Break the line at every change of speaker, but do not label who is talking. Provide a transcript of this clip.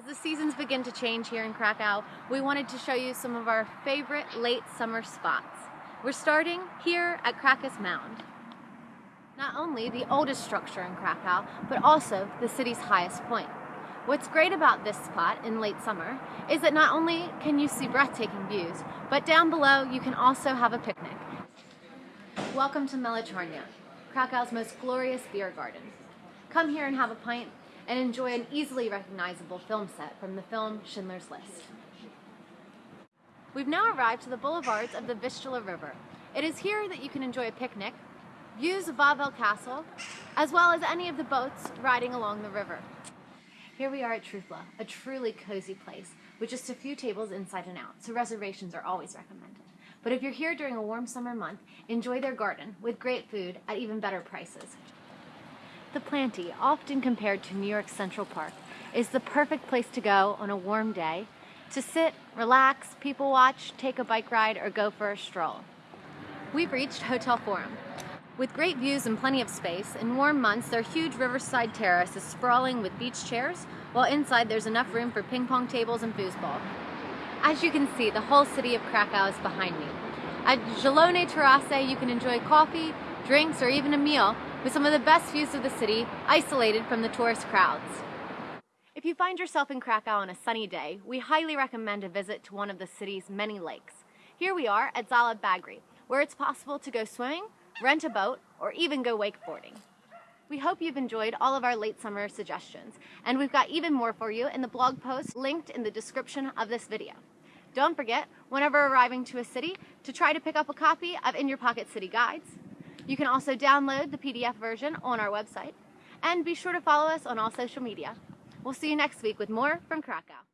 As the seasons begin to change here in Krakow, we wanted to show you some of our favorite late summer spots. We're starting here at Krakus Mound. Not only the oldest structure in Krakow, but also the city's highest point. What's great about this spot in late summer is that not only can you see breathtaking views, but down below you can also have a picnic. Welcome to Melichornia, Krakow's most glorious beer garden. Come here and have a pint and enjoy an easily recognizable film set from the film Schindler's List. We've now arrived to the boulevards of the Vistula River. It is here that you can enjoy a picnic, views of Wawel Castle, as well as any of the boats riding along the river. Here we are at Trufla, a truly cozy place with just a few tables inside and out, so reservations are always recommended. But if you're here during a warm summer month, enjoy their garden with great food at even better prices. The Planty, often compared to New York Central Park, is the perfect place to go on a warm day to sit, relax, people watch, take a bike ride, or go for a stroll. We've reached Hotel Forum, with great views and plenty of space, in warm months their huge riverside terrace is sprawling with beach chairs, while inside there's enough room for ping pong tables and foosball. As you can see, the whole city of Krakow is behind me. At Zielone Terrace you can enjoy coffee, drinks, or even a meal with some of the best views of the city, isolated from the tourist crowds. If you find yourself in Krakow on a sunny day, we highly recommend a visit to one of the city's many lakes. Here we are at Zalew Bagry, where it's possible to go swimming, rent a boat, or even go wakeboarding. We hope you've enjoyed all of our late summer suggestions, and we've got even more for you in the blog post linked in the description of this video. Don't forget, whenever arriving to a city, to try to pick up a copy of In Your Pocket City Guides. You can also download the PDF version on our website, and be sure to follow us on all social media. We'll see you next week with more from Krakow.